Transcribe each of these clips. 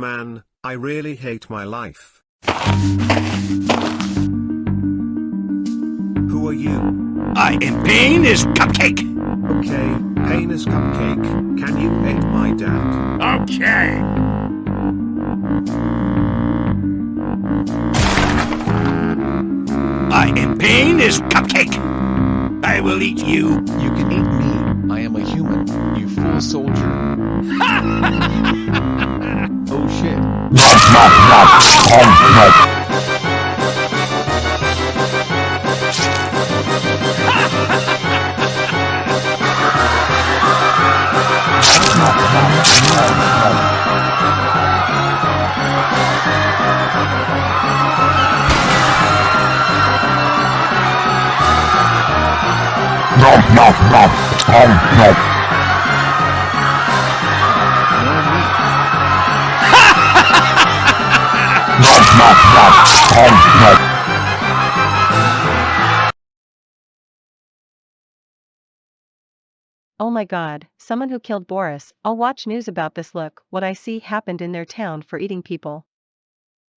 Man, I really hate my life. Who are you? I am Painis Cupcake. Okay, Painis Cupcake, can you hate my dad? Okay. I am Painis Cupcake. I will eat you. You can eat me. I am a human. You fool soldier. oh shit. More Oh my god, someone who killed Boris. I'll watch news about this. Look, what I see happened in their town for eating people.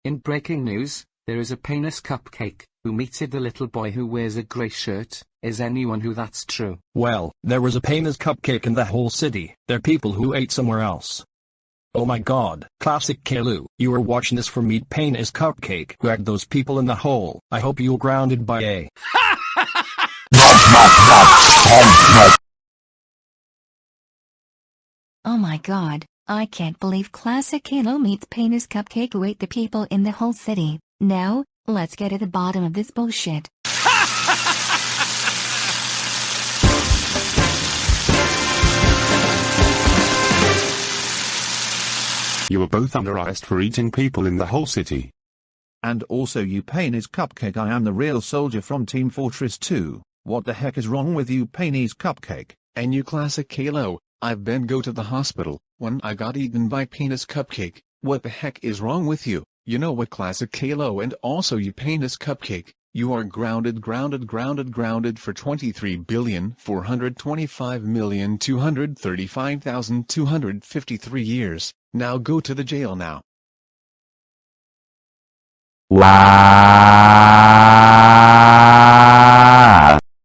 In breaking news, there is a penis cupcake who meted the little boy who wears a grey shirt. Is anyone who that's true? Well, there was a painless cupcake in the whole city. They're people who ate somewhere else. Oh my god, classic Caillou, you are watching this for Meat Painis Cupcake had those people in the hole. I hope you're grounded by a. Oh my god, I can't believe Classic Caillou meets Painis Cupcake who ate the people in the whole city. Now, let's get at the bottom of this bullshit. You were both under arrest for eating people in the whole city. And also you pain Cupcake I am the real soldier from Team Fortress 2. What the heck is wrong with you Painis Cupcake? And you classic Caillou, I've been go to the hospital, when I got eaten by penis cupcake, what the heck is wrong with you? You know what classic Caillou and also you penis cupcake, you are grounded grounded grounded grounded for 23,425,235,253 years, now go to the jail now. Wow.